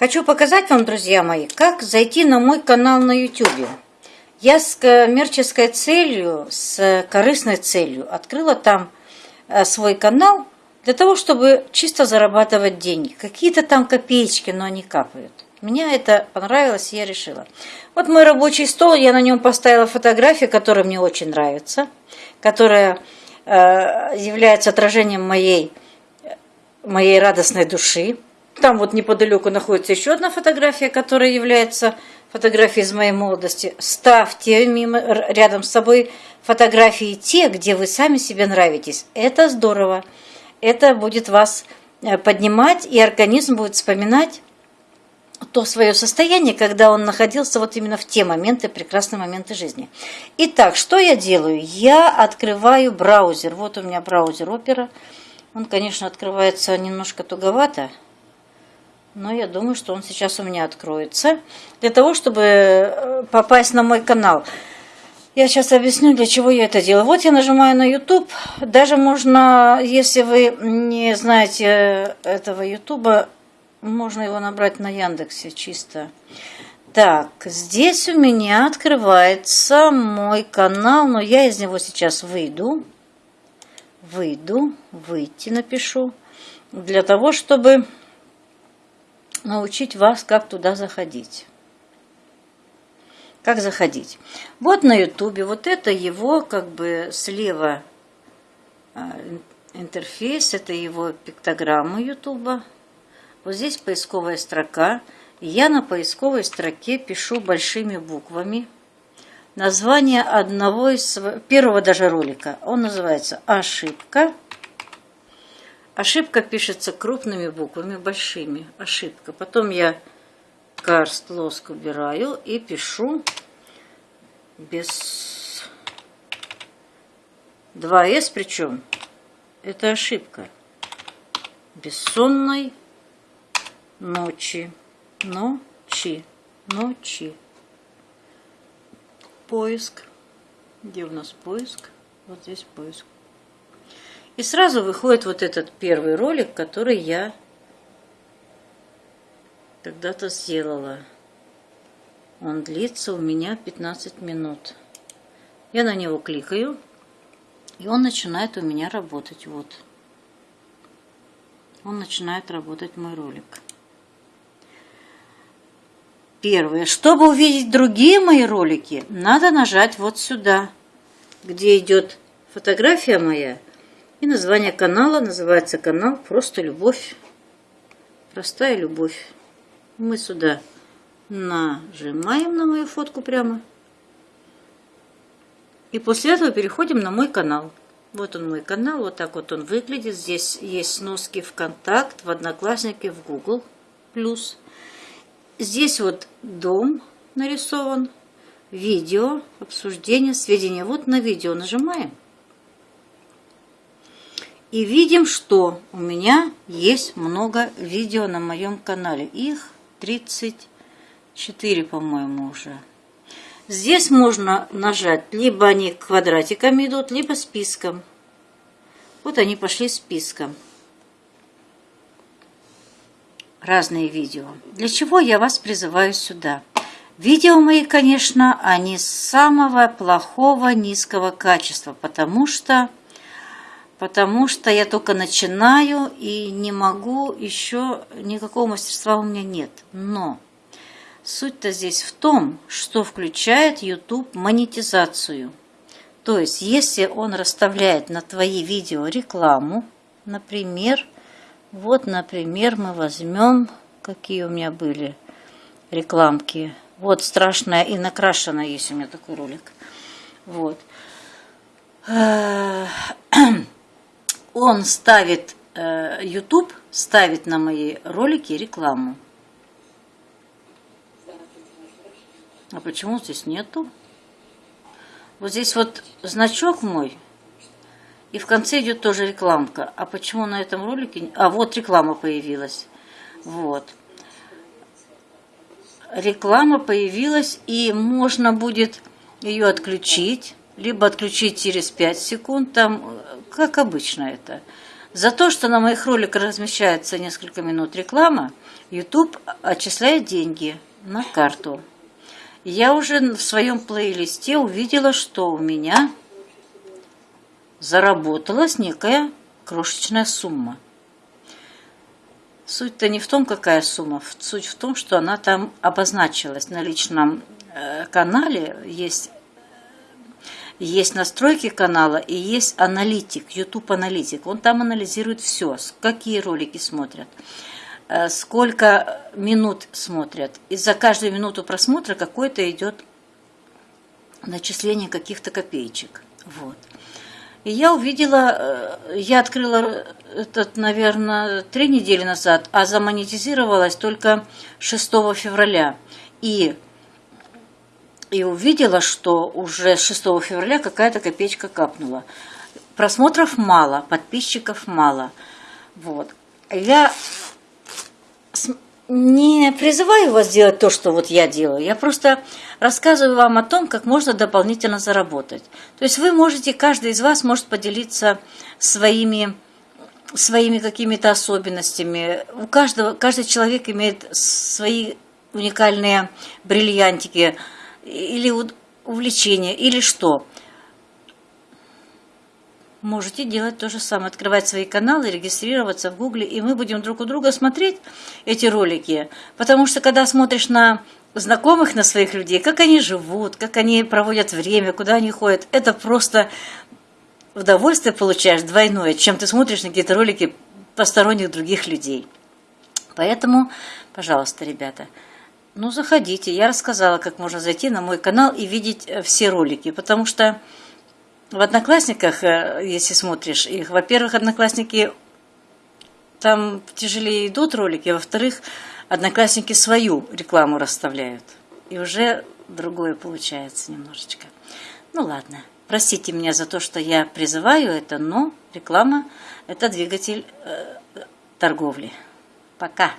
Хочу показать вам, друзья мои, как зайти на мой канал на YouTube. Я с коммерческой целью, с корыстной целью открыла там э, свой канал для того, чтобы чисто зарабатывать деньги. Какие-то там копеечки, но они капают. Мне это понравилось, я решила. Вот мой рабочий стол, я на нем поставила фотографию, которая мне очень нравится, которая э, является отражением моей, моей радостной души. Там вот неподалеку находится еще одна фотография, которая является фотографией из моей молодости. Ставьте мимо, рядом с собой фотографии те, где вы сами себе нравитесь. Это здорово. Это будет вас э, поднимать, и организм будет вспоминать то свое состояние, когда он находился вот именно в те моменты, прекрасные моменты жизни. Итак, что я делаю? Я открываю браузер. Вот у меня браузер Opera. Он, конечно, открывается немножко туговато, но я думаю, что он сейчас у меня откроется. Для того, чтобы э, попасть на мой канал. Я сейчас объясню, для чего я это делаю. Вот я нажимаю на YouTube. Даже можно, если вы не знаете этого YouTube, можно его набрать на Яндексе чисто. Так, здесь у меня открывается мой канал, но я из него сейчас выйду. Выйду, выйти напишу. Для того, чтобы научить вас, как туда заходить. Как заходить? Вот на ютубе, вот это его как бы слева а, интерфейс, это его пиктограмма ютуба. Вот здесь поисковая строка. Я на поисковой строке пишу большими буквами название одного из первого даже ролика. Он называется «Ошибка». Ошибка пишется крупными буквами, большими. Ошибка. Потом я карст лоск убираю и пишу без 2С причем. Это ошибка. Бессонной ночи, ночи, ночи. Поиск. Где у нас поиск? Вот здесь поиск. И сразу выходит вот этот первый ролик, который я когда-то сделала. Он длится у меня 15 минут. Я на него кликаю, и он начинает у меня работать. Вот. Он начинает работать мой ролик. Первое. Чтобы увидеть другие мои ролики, надо нажать вот сюда, где идет фотография моя и название канала. Называется канал «Просто любовь». Простая любовь. Мы сюда нажимаем на мою фотку прямо. И после этого переходим на мой канал. Вот он мой канал, вот так вот он выглядит. Здесь есть сноски ВКонтакт, в Одноклассники, в Google+. Плюс. Здесь вот дом нарисован, видео, обсуждение, сведения. Вот на видео нажимаем. И видим, что у меня есть много видео на моем канале. Их 34, по-моему, уже. Здесь можно нажать, либо они квадратиками идут, либо списком. Вот они пошли списком разные видео. Для чего я вас призываю сюда? Видео мои, конечно, они самого плохого низкого качества, потому что, потому что я только начинаю и не могу еще, никакого мастерства у меня нет. Но суть-то здесь в том, что включает YouTube монетизацию. То есть, если он расставляет на твои видео рекламу, например, вот, например, мы возьмем, какие у меня были рекламки. Вот страшная и накрашенная есть у меня такой ролик. Вот. Он ставит, э, YouTube ставит на мои ролики рекламу. А почему здесь нету? Вот здесь вот значок мой – и в конце идет тоже рекламка. А почему на этом ролике... А, вот реклама появилась. Вот. Реклама появилась, и можно будет ее отключить, либо отключить через 5 секунд, там, как обычно это. За то, что на моих роликах размещается несколько минут реклама, YouTube отчисляет деньги на карту. Я уже в своем плейлисте увидела, что у меня заработалась некая крошечная сумма. Суть-то не в том, какая сумма, суть в том, что она там обозначилась на личном э, канале. Есть, есть настройки канала и есть аналитик, YouTube аналитик. Он там анализирует все, какие ролики смотрят, э, сколько минут смотрят. И за каждую минуту просмотра какое-то идет начисление каких-то копеечек. Вот. И я увидела, э, я открыла этот, наверное, три недели назад, а замонетизировалась только 6 февраля. И, и увидела, что уже 6 февраля какая-то копеечка капнула. Просмотров мало, подписчиков мало. Вот. Я не призываю вас делать то, что вот я делаю. Я просто рассказываю вам о том, как можно дополнительно заработать. То есть вы можете, каждый из вас может поделиться своими, своими какими-то особенностями. У каждого, каждый человек имеет свои уникальные бриллиантики или увлечения, или что можете делать то же самое, открывать свои каналы, регистрироваться в Гугле, и мы будем друг у друга смотреть эти ролики, потому что когда смотришь на знакомых, на своих людей, как они живут, как они проводят время, куда они ходят, это просто удовольствие получаешь двойное, чем ты смотришь на какие-то ролики посторонних других людей. Поэтому, пожалуйста, ребята, ну заходите. Я рассказала, как можно зайти на мой канал и видеть э, все ролики, потому что в Одноклассниках, э, если смотришь их, во-первых, Одноклассники там тяжелее идут ролики, а во-вторых, Одноклассники свою рекламу расставляют. И уже другое получается немножечко. Ну ладно, простите меня за то, что я призываю это, но реклама – это двигатель э, торговли. Пока.